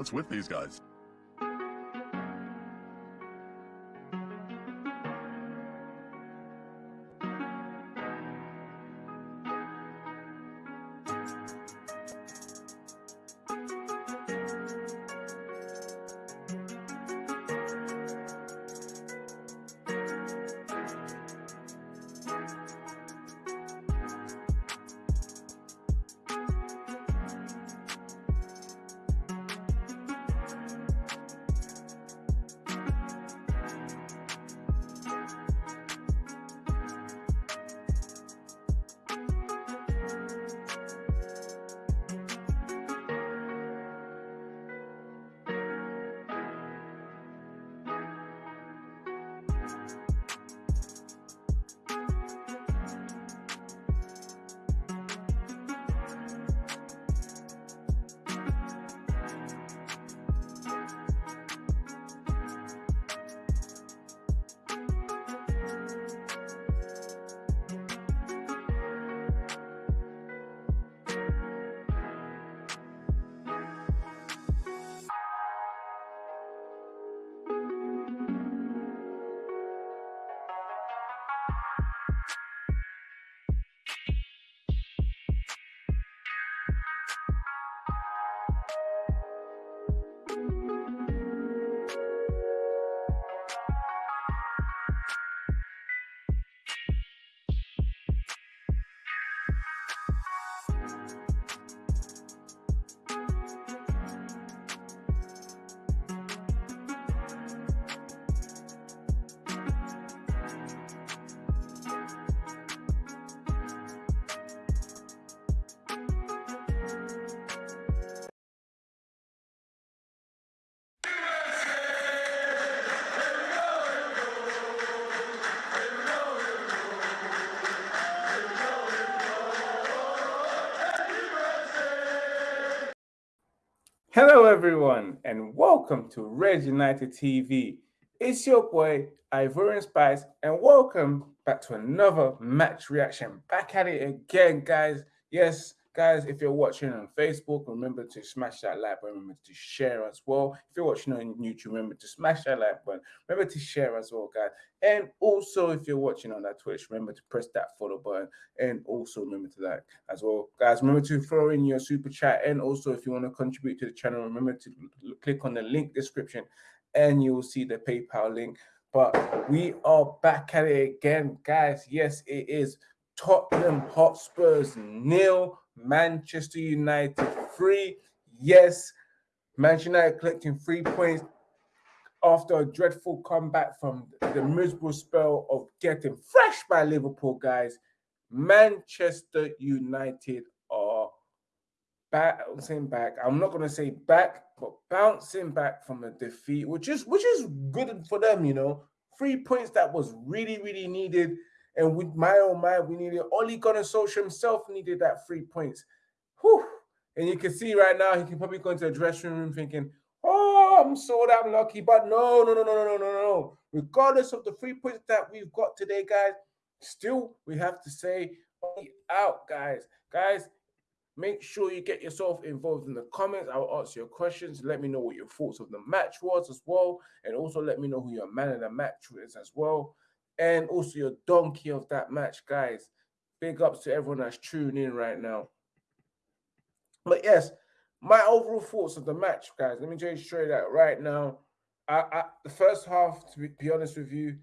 What's with these guys? Everyone, and welcome to Red United TV. It's your boy Ivorian Spice, and welcome back to another match reaction. Back at it again, guys. Yes, guys, if you're watching on Facebook, remember to smash that like button. Remember to share as well. If you're watching on YouTube, remember to smash that like button. Remember to share as well, guys. And also, if you're watching on that Twitch, remember to press that follow button. And also remember to like as well, guys. Remember to throw in your super chat. And also, if you want to contribute to the channel, remember to click on the link description, and you will see the PayPal link. But we are back at it again, guys. Yes, it is Tottenham Hotspurs nil, Manchester United three. Yes, Manchester United collecting three points after a dreadful comeback from the miserable spell of getting fresh by Liverpool, guys. Manchester United are bouncing back. I'm not going to say back, but bouncing back from a defeat, which is which is good for them, you know. Three points that was really, really needed and with my oh mind, we needed Ole Gunnar Solskjaer himself needed that three points. Whew. And you can see right now, he can probably go into the dressing room thinking, oh, I'm so damn lucky. But no, no, no, no, no, no, no, no. Regardless of the three points that we've got today, guys, still we have to say out, guys. Guys, make sure you get yourself involved in the comments. I'll answer your questions. Let me know what your thoughts of the match was as well. And also let me know who your man of the match is as well and also your donkey of that match, guys. Big ups to everyone that's tuning in right now. But yes, my overall thoughts of the match, guys. Let me just show you that right now. I, I, the first half, to be, honest with you,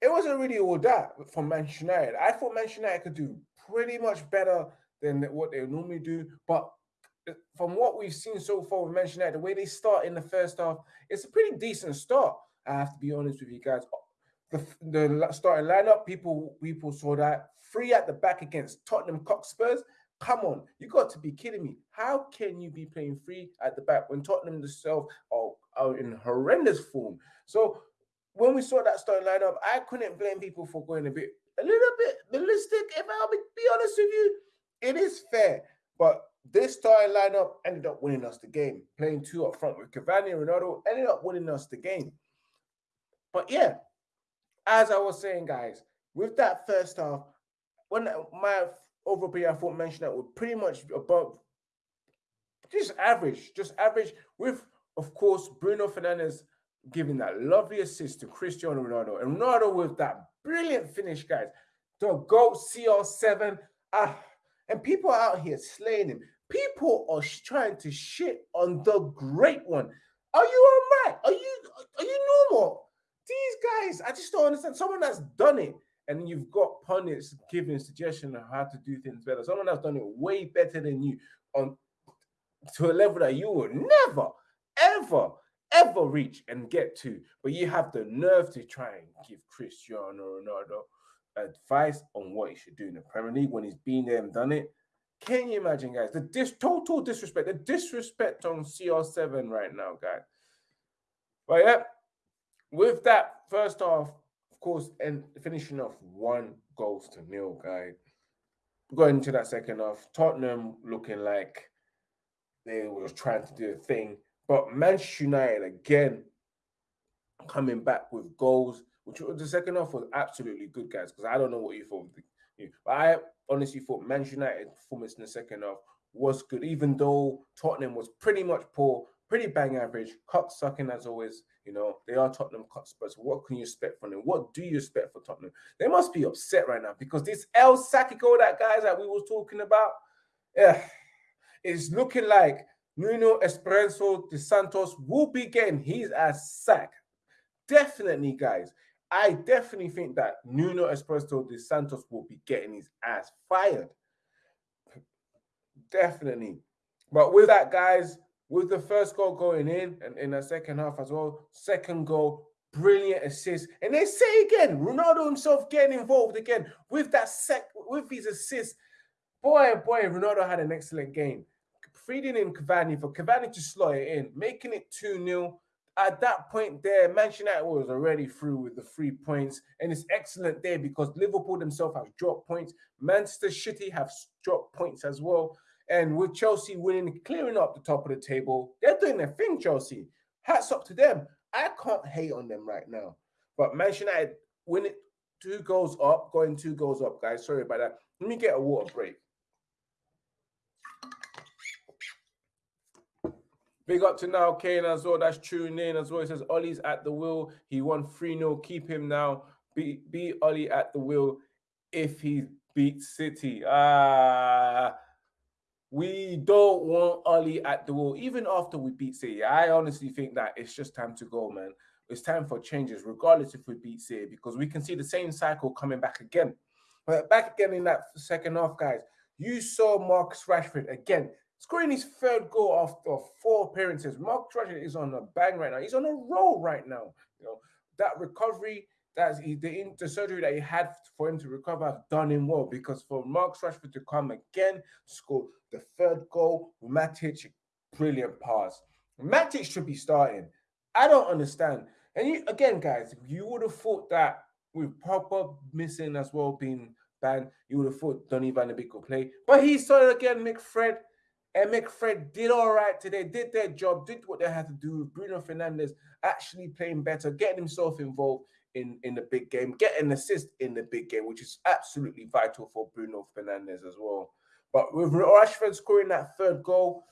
it wasn't really all that from Manchester United. I thought Manchester United could do pretty much better than what they normally do. But uh, from what we've seen so far with Manchester United, the way they start in the first half, it's a pretty decent start. I have to be honest with you guys the, the starting lineup, people people saw that free at the back against Tottenham Cockspurs. Come on, you got to be kidding me. How can you be playing free at the back when Tottenham themselves are, are in horrendous form? So when we saw that starting lineup, I couldn't blame people for going a bit a little bit ballistic. If I'll be, be honest with you, it is fair. But this starting lineup ended up winning us the game. Playing two up front with Cavani and Ronaldo ended up winning us the game. But yeah, as I was saying, guys, with that first half, when my overview, I thought mentioned that would pretty much above just average, just average. With of course Bruno Fernandes giving that lovely assist to Cristiano Ronaldo, and Ronaldo with that brilliant finish, guys. The GOAT CR7. Ah, and people out here slaying him. People are trying to shit on the great one. Are you all right? Are you are you normal? These guys, I just don't understand. Someone that's done it, and you've got pundits giving suggestion on how to do things better. Someone that's done it way better than you on to a level that you will never, ever, ever reach and get to. But you have the nerve to try and give Cristiano Ronaldo advice on what he should do in the Premier League when he's been there and done it. Can you imagine, guys? The dis- total disrespect, the disrespect on CR7 right now, guys. But yeah, with that first half, of course, and finishing off one goals to nil, guys. Going into that second half, Tottenham looking like they was trying to do a thing, but Manchester United again coming back with goals, which the second half was absolutely good, guys. Because I don't know what you thought, but I honestly thought Manchester United performance in the second half was good, even though Tottenham was pretty much poor, pretty bang average, cut sucking as always. You know, they are Tottenham Hotspurs. What can you expect from them? What do you expect for Tottenham? They must be upset right now because this El Sacico, that guys that we was talking about, yeah, it's looking like Nuno Espirito de Santos will be getting his ass sacked. Definitely, guys. I definitely think that Nuno Espirito de Santos will be getting his ass fired. Definitely. But with that, guys, with the first goal going in and in the second half as well, second goal, brilliant assist. And they say again, Ronaldo himself getting involved again with that sec with his assist. Boy, oh boy, Ronaldo had an excellent game. Feeding in Cavani for Cavani to slot it in, making it 2 0 at that point there, Manchester United was already through with the three points, and it's excellent there because Liverpool themselves have dropped points. Manchester City have dropped points as well, and with Chelsea winning, clearing up the top of the table, they're doing their thing. Chelsea, hats up to them. I can't hate on them right now, but Manchester United winning two goals up, going two goals up, guys. Sorry about that. Let me get a water break. Big up to now Kane as well. That's tuning in as well. He says Ollie's at the wheel. He won 3 0. Keep him now. Be, beat Ollie at the wheel if he beats City. Ah, we don't want Ollie at the wall, even after we beat City. I honestly think that it's just time to go, man. It's time for changes, regardless if we beat City, because we can see the same cycle coming back again. But back again in that second half, guys. You saw Marcus Rashford again scoring his third goal after four appearances. Mark Rashford is on a bang right now. He's on a roll right now. You know that recovery, that's the, the surgery that he had for him to recover, done him well because for Mark Rashford to come again, score the third goal, Matic, brilliant pass. Matic should be starting. I don't understand. And you, again, guys, you would have thought that with Pogba missing as well being banned, you would have thought Donny Van de Beek would play. But he started again, McFred and McFred did all right today, did their job, did what they had to do. With Bruno Fernandes actually playing better, getting himself involved in, in the big game, getting an assist in the big game, which is absolutely vital for Bruno Fernandes as well. But with Rashford scoring that third goal,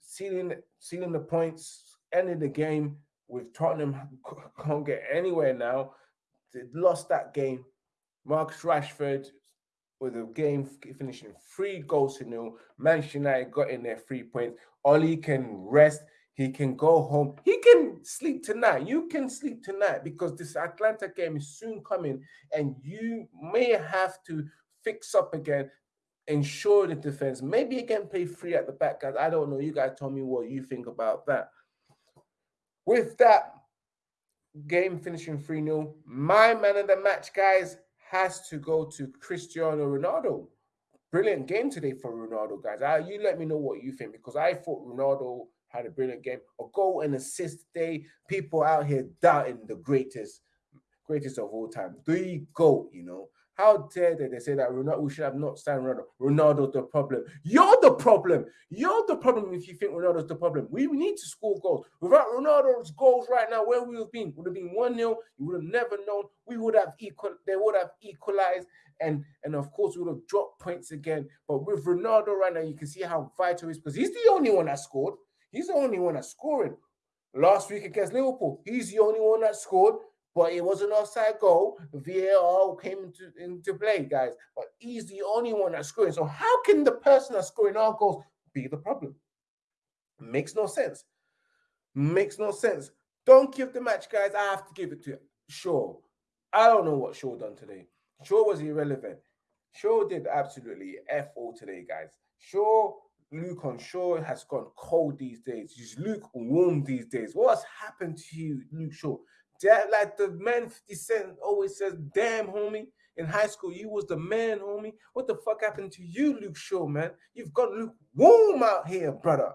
sealing sealing the points, ending the game with Tottenham can't get anywhere now. They lost that game. Marcus Rashford with the game finishing three goals to nil. Manchester United got in their three points. Ollie can rest. He can go home. He can sleep tonight. You can sleep tonight because this Atalanta game is soon coming, and you may have to fix up again, ensure the defense. Maybe again play free at the back, guys. I don't know. You guys tell me what you think about that. With that game finishing 3 0, my man of the match, guys, has to go to Cristiano Ronaldo. Brilliant game today for Ronaldo, guys. Uh, you let me know what you think because I thought Ronaldo had a brilliant game. A goal and assist day. People out here doubting the greatest, greatest of all time. The goat, you know. How dare they? They say that Ronaldo, we should have not signed Ronaldo. Ronaldo's the problem. You're the problem. You're the problem if you think Ronaldo's the problem. We need to score goals. Without Ronaldo's goals right now, where we would have been, would have been 1 0. You would have never known. We would have equal, they would have equalized. And, and of course, we would have dropped points again. But with Ronaldo right now, you can see how vital he is because he's the only one that scored. He's the only one that's scoring. Last week against Liverpool, he's the only one that scored but it was an offside goal. VAR came into, into play, guys. But he's the only one that's scoring. So how can the person that's scoring our goals be the problem? Makes no sense. Makes no sense. Don't give the match, guys. I have to give it to you. Shaw. I don't know what Shaw done today. Shaw was irrelevant. Shaw did absolutely F all today, guys. Shaw, Luke on Shaw has gone cold these days. He's Luke warm these days. What's happened to you, Luke Shaw? That like the man 50 Cent always says, damn homie. In high school, you was the man, homie. What the fuck happened to you, Luke Shaw, man? You've got Luke warm out here, brother.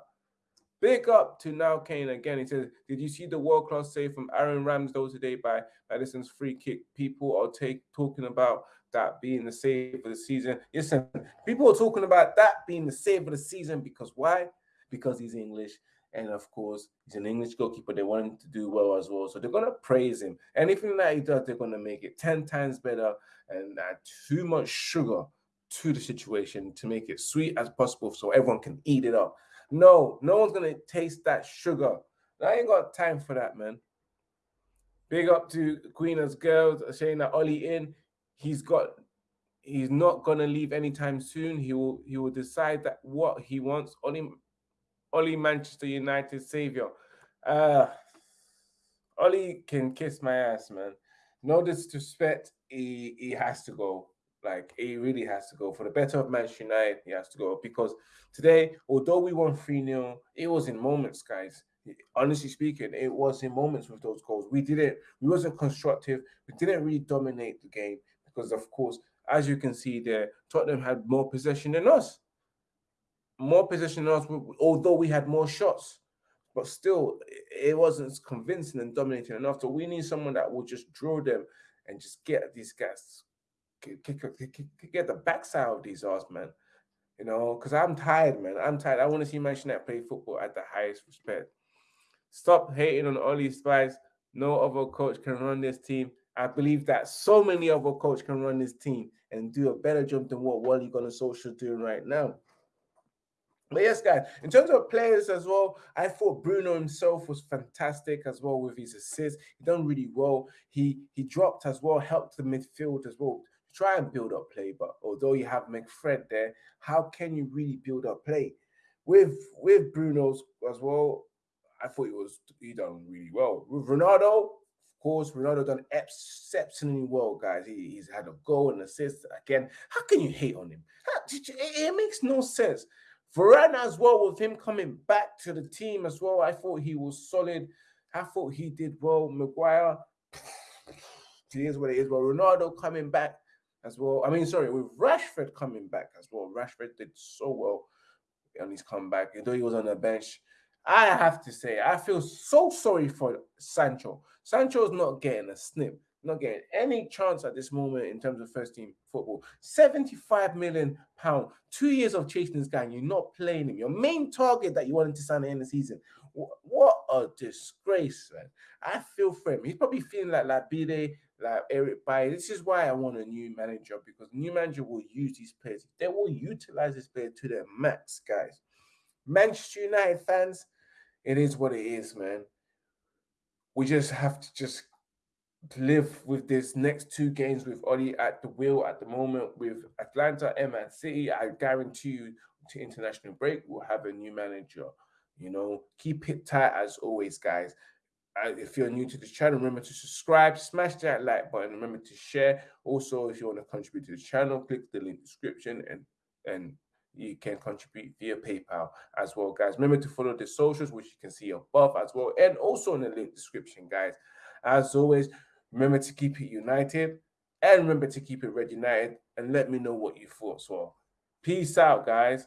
Big up to now Kane again. He says, Did you see the world class save from Aaron Ramsdale today by Maddison's free kick? People are take, talking about that being the save of the season. Listen, people are talking about that being the save of the season because why? Because he's English and of course, he's an English goalkeeper. They want him to do well as well. So they're going to praise him. Anything that he does, they're going to make it 10 times better and add too much sugar to the situation to make it sweet as possible so everyone can eat it up. No, no one's going to taste that sugar. I ain't got time for that, man. Big up to Queen's girls saying that Ollie in. He's got he's not gonna leave anytime soon. He will he will decide that what he wants. Ollie Ollie Manchester United savior. Uh, Ollie can kiss my ass, man. No disrespect, he, he has to go. Like, he really has to go. For the better of Manchester United, he has to go. Because today, although we won 3 0, it was in moments, guys. Honestly speaking, it was in moments with those goals. We didn't, we wasn't constructive. We didn't really dominate the game because, of course, as you can see there, Tottenham had more possession than us more possession than us, although we had more shots. But still, it wasn't convincing and dominating enough. So we need someone that will just draw them and just get these guys, get, get, get the backside of these arse, man. You know, because I'm tired, man. I'm tired. I want to see Manchester United play football at the highest respect. Stop hating on Ollie Spice. No other coach can run this team. I believe that so many other coaches can run this team and do a better job than what Ole Gunnar Solskjaer doing right now. But yes, guys, in terms of players as well, I thought Bruno himself was fantastic as well with his assists. He done really well. He he dropped as well, helped the midfield as well to try and build up play. But although you have McFred there, how can you really build up play? With with Bruno's as well, I thought he was he done really well. With Ronaldo, course, Ronaldo done exceptionally well, guys. He, he's had a goal and assist again. How can you hate on him? How, it, it makes no sense. Varane as well, with him coming back to the team as well, I thought he was solid. I thought he did well. Maguire, it is what it is. But Ronaldo coming back as well. I mean, sorry, with Rashford coming back as well. Rashford did so well on his comeback, although he was on the bench. I have to say, I feel so sorry for Sancho. Sancho's not getting a snip not getting any chance at this moment in terms of first team football. 75 million pound, two years of chasing this guy, and you're not playing him. Your main target that you wanted to sign in the season. What a disgrace, man. I feel for him. He's probably feeling like Labide, like Eric Bailly. This is why I want a new manager because new manager will use these players. They will utilize this player to their max, guys. Manchester United fans, it is what it is, man. We just have to just live with this next two games with Ollie at the wheel at the moment with Atalanta and Man City. I guarantee you to international break, we'll have a new manager. You know, keep it tight as always, guys. Uh, if you're new to this channel, remember to subscribe, smash that like button, remember to share. Also, if you want to contribute to the channel, click the link description and and you can contribute via PayPal as well, guys. Remember to follow the socials, which you can see above as well, and also in the link description, guys. As always, Remember to keep it united and remember to keep it red united and let me know what you thought. So, peace out, guys.